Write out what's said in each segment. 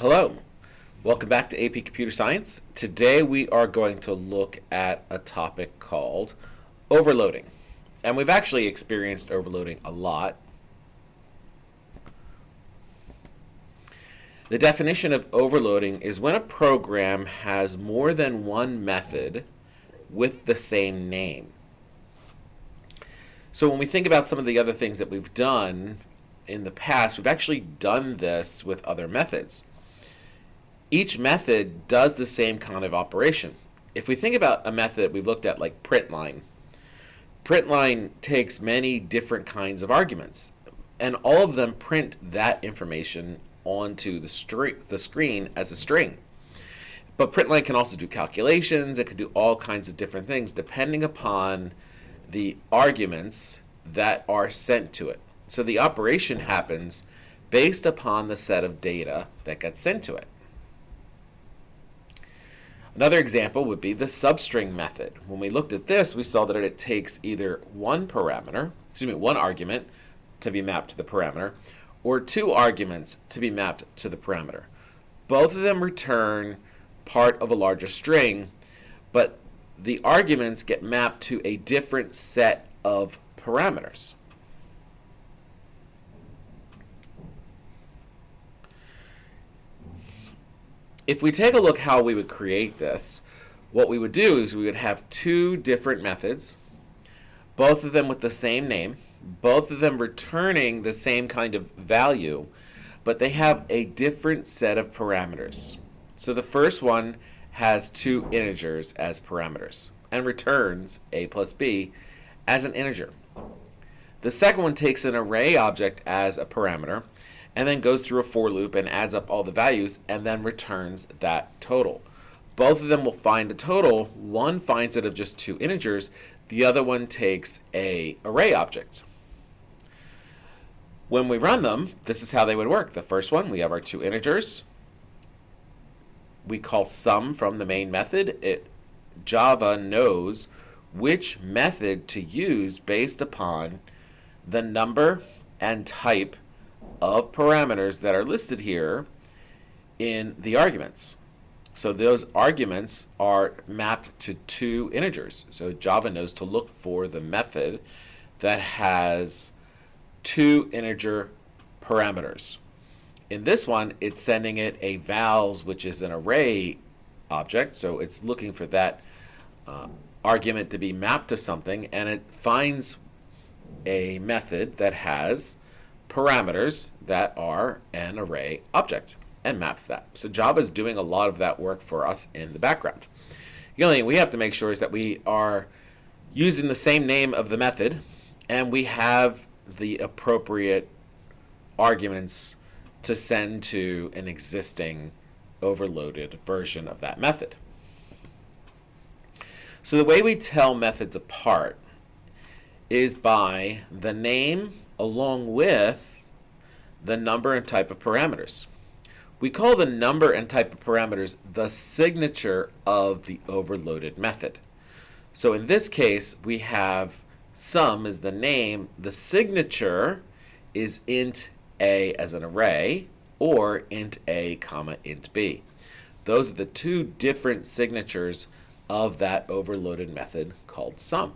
Hello, welcome back to AP Computer Science. Today we are going to look at a topic called overloading. And we've actually experienced overloading a lot. The definition of overloading is when a program has more than one method with the same name. So when we think about some of the other things that we've done in the past, we've actually done this with other methods. Each method does the same kind of operation. If we think about a method we've looked at like printline, printline takes many different kinds of arguments and all of them print that information onto the, the screen as a string. But printline can also do calculations, it can do all kinds of different things depending upon the arguments that are sent to it. So the operation happens based upon the set of data that gets sent to it. Another example would be the substring method. When we looked at this, we saw that it takes either one parameter, excuse me, one argument to be mapped to the parameter, or two arguments to be mapped to the parameter. Both of them return part of a larger string, but the arguments get mapped to a different set of parameters. If we take a look how we would create this, what we would do is we would have two different methods, both of them with the same name, both of them returning the same kind of value, but they have a different set of parameters. So the first one has two integers as parameters and returns a plus b as an integer. The second one takes an array object as a parameter and then goes through a for loop and adds up all the values and then returns that total. Both of them will find a total. One finds it of just two integers. The other one takes a array object. When we run them, this is how they would work. The first one, we have our two integers. We call sum from the main method. It Java knows which method to use based upon the number and type of parameters that are listed here in the arguments. So those arguments are mapped to two integers. So Java knows to look for the method that has two integer parameters. In this one, it's sending it a vals, which is an array object. So it's looking for that uh, argument to be mapped to something, and it finds a method that has parameters that are an array object and maps that. So Java is doing a lot of that work for us in the background. The only thing we have to make sure is that we are using the same name of the method and we have the appropriate arguments to send to an existing overloaded version of that method. So the way we tell methods apart is by the name along with the number and type of parameters. We call the number and type of parameters the signature of the overloaded method. So in this case, we have sum is the name. The signature is int a as an array or int a comma int b. Those are the two different signatures of that overloaded method called sum.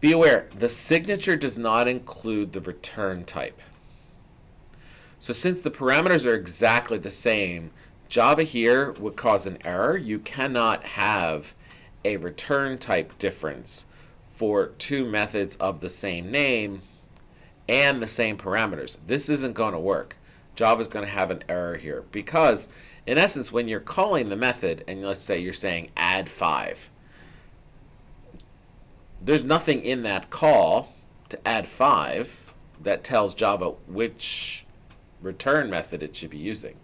Be aware, the signature does not include the return type. So since the parameters are exactly the same, Java here would cause an error. You cannot have a return type difference for two methods of the same name and the same parameters. This isn't going to work. Java is going to have an error here because in essence when you're calling the method and let's say you're saying add 5 there's nothing in that call to add 5 that tells Java which return method it should be using.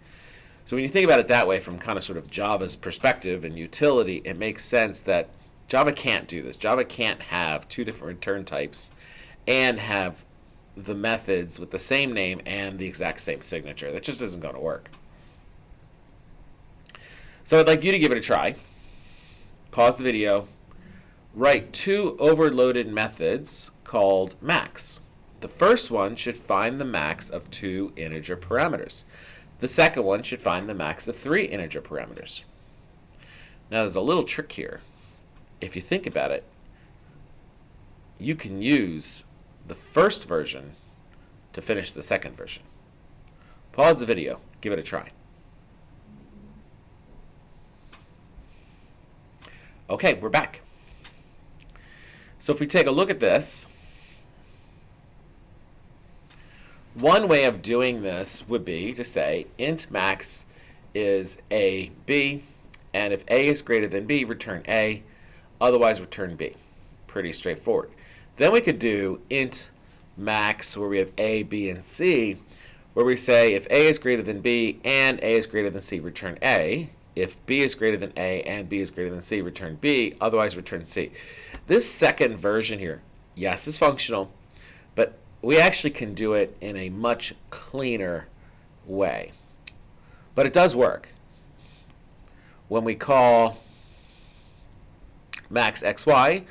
So when you think about it that way from kind of sort of Java's perspective and utility, it makes sense that Java can't do this. Java can't have two different return types and have the methods with the same name and the exact same signature. That just isn't going to work. So I'd like you to give it a try. Pause the video, write two overloaded methods called max. The first one should find the max of two integer parameters. The second one should find the max of three integer parameters. Now there's a little trick here. If you think about it, you can use the first version to finish the second version. Pause the video, give it a try. Okay, we're back. So if we take a look at this, one way of doing this would be to say int max is a b, and if a is greater than b, return a, otherwise return b. Pretty straightforward. Then we could do int max where we have a, b, and c, where we say if a is greater than b and a is greater than c, return a. If b is greater than a and b is greater than c, return b, otherwise return c. This second version here, yes, is functional, but we actually can do it in a much cleaner way. But it does work. When we call max xy,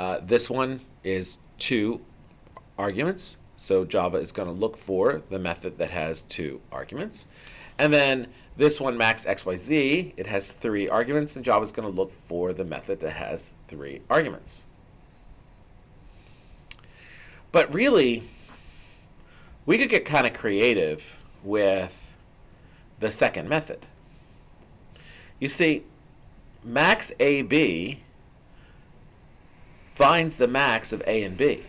uh, this one is two arguments. So Java is going to look for the method that has two arguments. And then this one, max xyz, it has three arguments, and Java is going to look for the method that has three arguments. But really, we could get kind of creative with the second method. You see, max AB finds the max of A and B.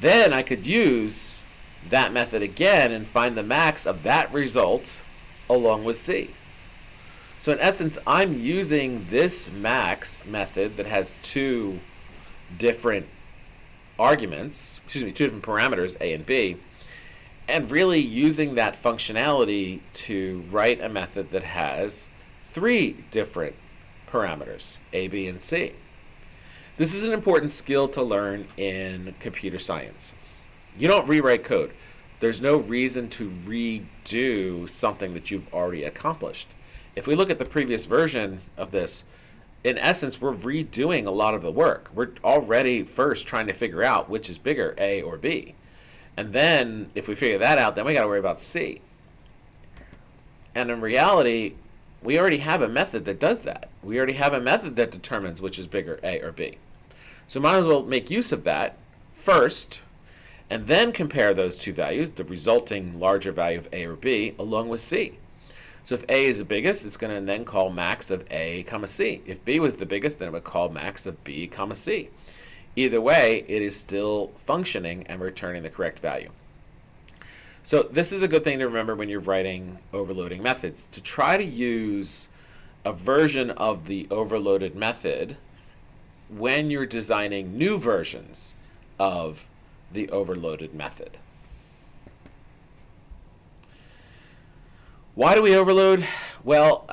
Then I could use that method again and find the max of that result along with C. So in essence, I'm using this max method that has two different arguments, excuse me, two different parameters, A and B, and really using that functionality to write a method that has three different parameters, A, B, and C. This is an important skill to learn in computer science. You don't rewrite code. There's no reason to redo something that you've already accomplished. If we look at the previous version of this, in essence, we're redoing a lot of the work. We're already first trying to figure out which is bigger, A or B. And then if we figure that out, then we got to worry about C. And in reality, we already have a method that does that. We already have a method that determines which is bigger, A or B. So might as well make use of that first and then compare those two values, the resulting larger value of A or B, along with C. So if A is the biggest, it's going to then call max of A comma C. If B was the biggest, then it would call max of B comma C. Either way, it is still functioning and returning the correct value. So this is a good thing to remember when you're writing overloading methods, to try to use a version of the overloaded method when you're designing new versions of the overloaded method. Why do we overload? Well,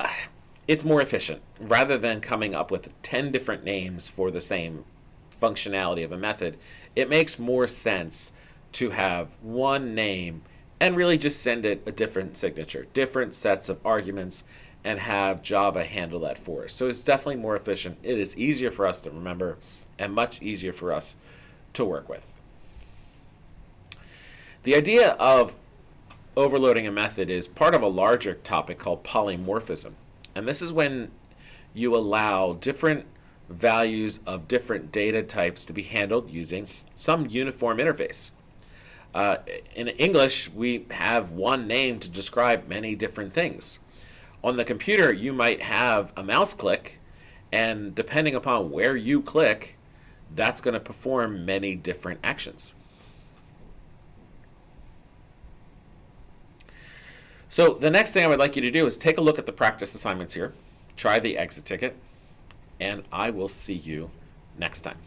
it's more efficient. Rather than coming up with 10 different names for the same functionality of a method, it makes more sense to have one name and really just send it a different signature, different sets of arguments, and have Java handle that for us. So it's definitely more efficient. It is easier for us to remember and much easier for us to work with. The idea of overloading a method is part of a larger topic called polymorphism. And this is when you allow different values of different data types to be handled using some uniform interface. Uh, in English, we have one name to describe many different things. On the computer, you might have a mouse click, and depending upon where you click, that's going to perform many different actions. So the next thing I would like you to do is take a look at the practice assignments here, try the exit ticket, and I will see you next time.